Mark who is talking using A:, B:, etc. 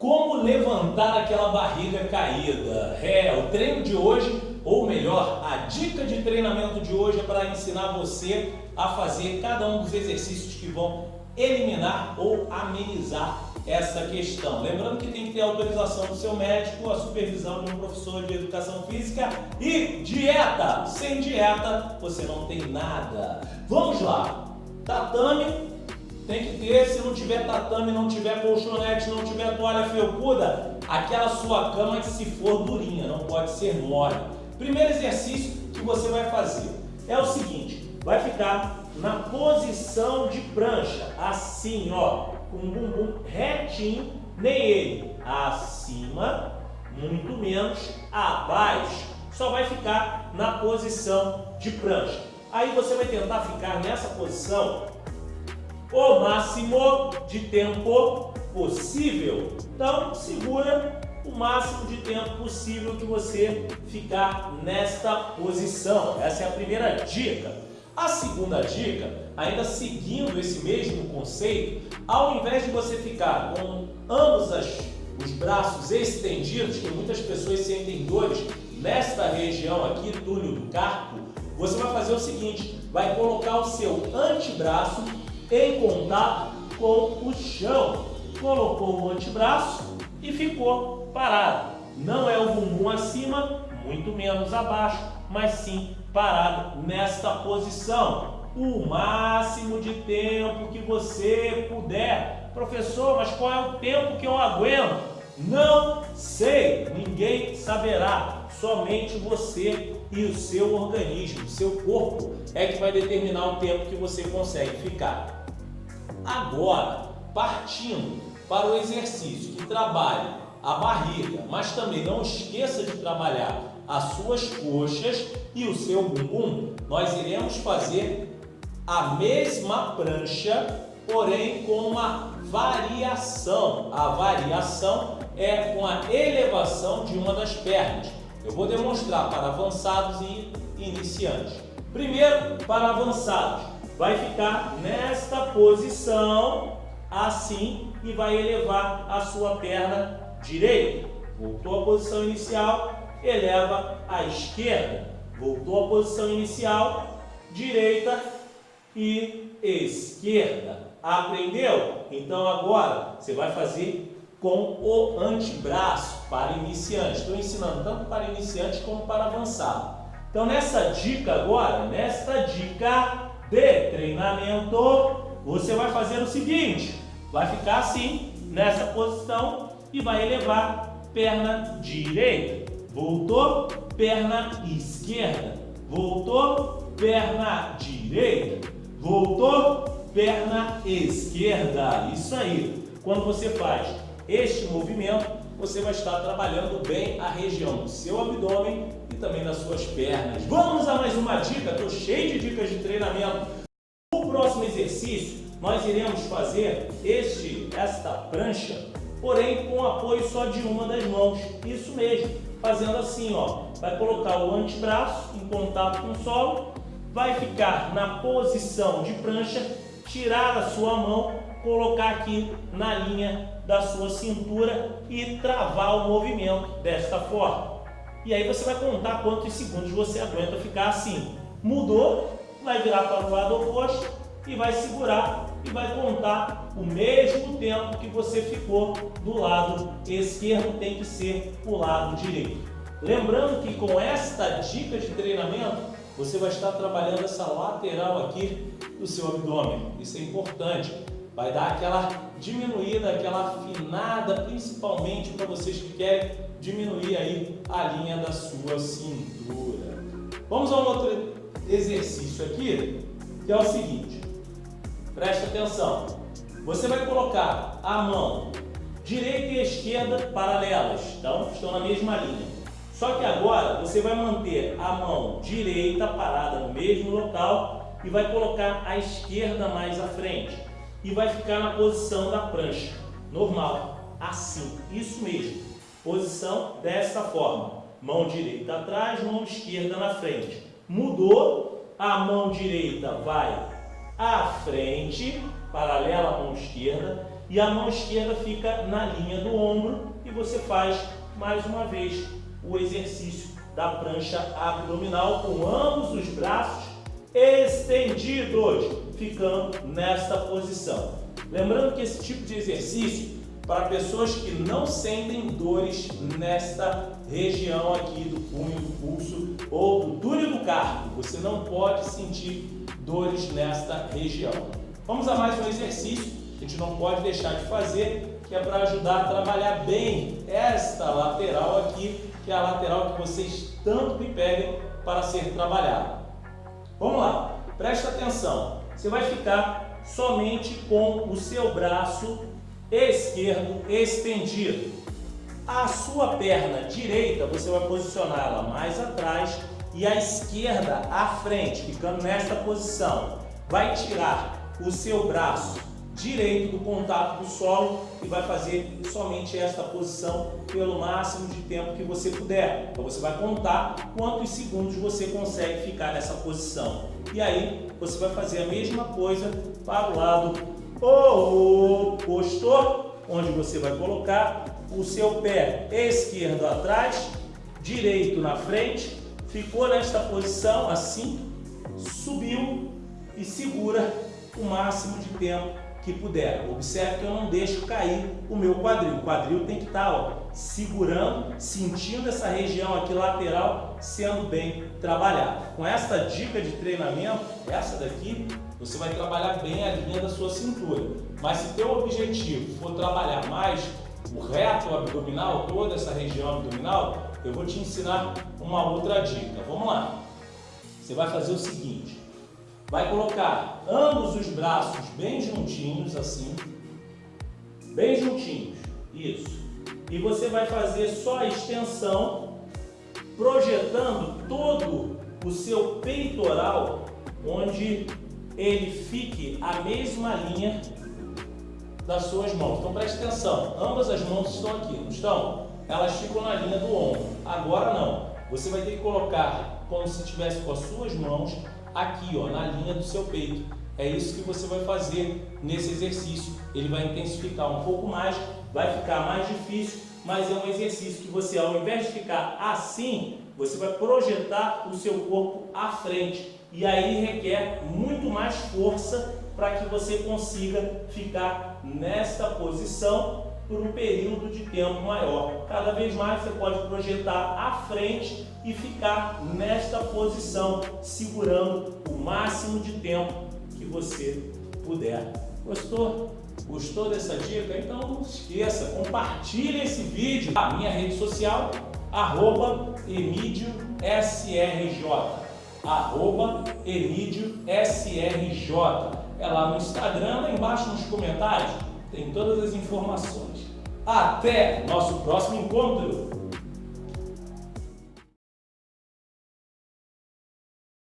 A: Como levantar aquela barriga caída? É, o treino de hoje, ou melhor, a dica de treinamento de hoje é para ensinar você a fazer cada um dos exercícios que vão eliminar ou amenizar essa questão. Lembrando que tem que ter autorização do seu médico, a supervisão de um professor de educação física e dieta. Sem dieta, você não tem nada. Vamos lá. Tatame tem que ter, se não tiver tatame, não tiver colchonete, não tiver toalha felpuda, aquela sua cama que se for durinha, não pode ser mole. Primeiro exercício que você vai fazer é o seguinte, vai ficar na posição de prancha, assim ó, com o bumbum retinho, nem ele acima, muito menos abaixo, só vai ficar na posição de prancha. Aí você vai tentar ficar nessa posição o máximo de tempo possível. Então, segura o máximo de tempo possível que você ficar nesta posição. Essa é a primeira dica. A segunda dica, ainda seguindo esse mesmo conceito, ao invés de você ficar com ambos as, os braços estendidos, que muitas pessoas sentem dores nesta região aqui, túnel do carpo, você vai fazer o seguinte, vai colocar o seu antebraço em contato com o chão. Colocou o antebraço e ficou parado. Não é o bumbum acima, muito menos abaixo, mas sim parado nesta posição. O máximo de tempo que você puder. Professor, mas qual é o tempo que eu aguento? Não sei, ninguém saberá. Somente você e o seu organismo, seu corpo é que vai determinar o tempo que você consegue ficar. Agora, partindo para o exercício que trabalhe a barriga, mas também não esqueça de trabalhar as suas coxas e o seu bumbum, nós iremos fazer a mesma prancha, porém com uma variação. A variação é com a elevação de uma das pernas. Eu vou demonstrar para avançados e iniciantes. Primeiro, para avançados, vai ficar nesta posição, assim, e vai elevar a sua perna direita. Voltou à posição inicial, eleva a esquerda. Voltou à posição inicial, direita e esquerda. Aprendeu? Então agora você vai fazer com o antebraço para iniciante. Estou ensinando tanto para iniciante como para avançado. Então nessa dica agora, nesta dica de treinamento, você vai fazer o seguinte, vai ficar assim, nessa posição e vai elevar perna direita, voltou, perna esquerda, voltou, perna direita, voltou, perna esquerda, isso aí. Quando você faz este movimento, você vai estar trabalhando bem a região do seu abdômen também nas suas pernas. Vamos a mais uma dica, estou cheio de dicas de treinamento. No próximo exercício, nós iremos fazer este, esta prancha, porém com apoio só de uma das mãos. Isso mesmo, fazendo assim, ó. Vai colocar o antebraço em contato com o solo, vai ficar na posição de prancha, tirar a sua mão, colocar aqui na linha da sua cintura e travar o movimento desta forma. E aí você vai contar quantos segundos você aguenta ficar assim. Mudou, vai virar para o lado oposto e vai segurar e vai contar o mesmo tempo que você ficou do lado esquerdo, tem que ser o lado direito. Lembrando que com esta dica de treinamento, você vai estar trabalhando essa lateral aqui do seu abdômen. Isso é importante. Vai dar aquela diminuída, aquela afinada, principalmente para vocês que querem diminuir aí a linha da sua cintura. Vamos a um outro exercício aqui, que é o seguinte. Preste atenção. Você vai colocar a mão direita e esquerda paralelas, então estão na mesma linha. Só que agora você vai manter a mão direita parada no mesmo local e vai colocar a esquerda mais à frente. E vai ficar na posição da prancha, normal, assim, isso mesmo. Posição desta forma. Mão direita atrás, mão esquerda na frente. Mudou, a mão direita vai à frente, paralela à mão esquerda, e a mão esquerda fica na linha do ombro e você faz mais uma vez o exercício da prancha abdominal com ambos os braços estendidos, ficando nesta posição. Lembrando que esse tipo de exercício para pessoas que não sentem dores nesta região aqui do punho, do pulso ou do túnel do carpo. Você não pode sentir dores nesta região. Vamos a mais um exercício que a gente não pode deixar de fazer, que é para ajudar a trabalhar bem esta lateral aqui, que é a lateral que vocês tanto me pedem para ser trabalhada. Vamos lá, presta atenção. Você vai ficar somente com o seu braço esquerdo estendido. A sua perna direita você vai posicionar ela mais atrás e a esquerda à frente, ficando nesta posição. Vai tirar o seu braço direito do contato do solo e vai fazer somente esta posição pelo máximo de tempo que você puder. Então você vai contar quantos segundos você consegue ficar nessa posição. E aí você vai fazer a mesma coisa para o lado oposto, onde você vai colocar o seu pé esquerdo atrás, direito na frente, ficou nesta posição assim, subiu e segura o máximo de tempo que puder. Observe que eu não deixo cair o meu quadril. O quadril tem que estar ó, segurando, sentindo essa região aqui lateral sendo bem trabalhada. Com esta dica de treinamento, essa daqui, você vai trabalhar bem a linha da sua cintura. Mas se teu objetivo for trabalhar mais o reto abdominal, toda essa região abdominal, eu vou te ensinar uma outra dica. Vamos lá. Você vai fazer o seguinte, Vai colocar ambos os braços bem juntinhos, assim. Bem juntinhos. Isso. E você vai fazer só a extensão, projetando todo o seu peitoral, onde ele fique a mesma linha das suas mãos. Então preste atenção, ambas as mãos estão aqui, não estão? Elas ficam na linha do ombro. Agora não. Você vai ter que colocar como se estivesse com as suas mãos aqui, ó, na linha do seu peito. É isso que você vai fazer nesse exercício. Ele vai intensificar um pouco mais, vai ficar mais difícil, mas é um exercício que você, ao invés de ficar assim, você vai projetar o seu corpo à frente. E aí requer muito mais força para que você consiga ficar nesta posição por um período de tempo maior. Cada vez mais você pode projetar à frente e ficar nesta posição, segurando o máximo de tempo que você puder. Gostou? Gostou dessa dica? Então não esqueça, compartilhe esse vídeo na minha rede social, arroba EmídioSRJ, arroba. É lá no Instagram, lá embaixo nos comentários, tem todas as informações. Até nosso próximo encontro!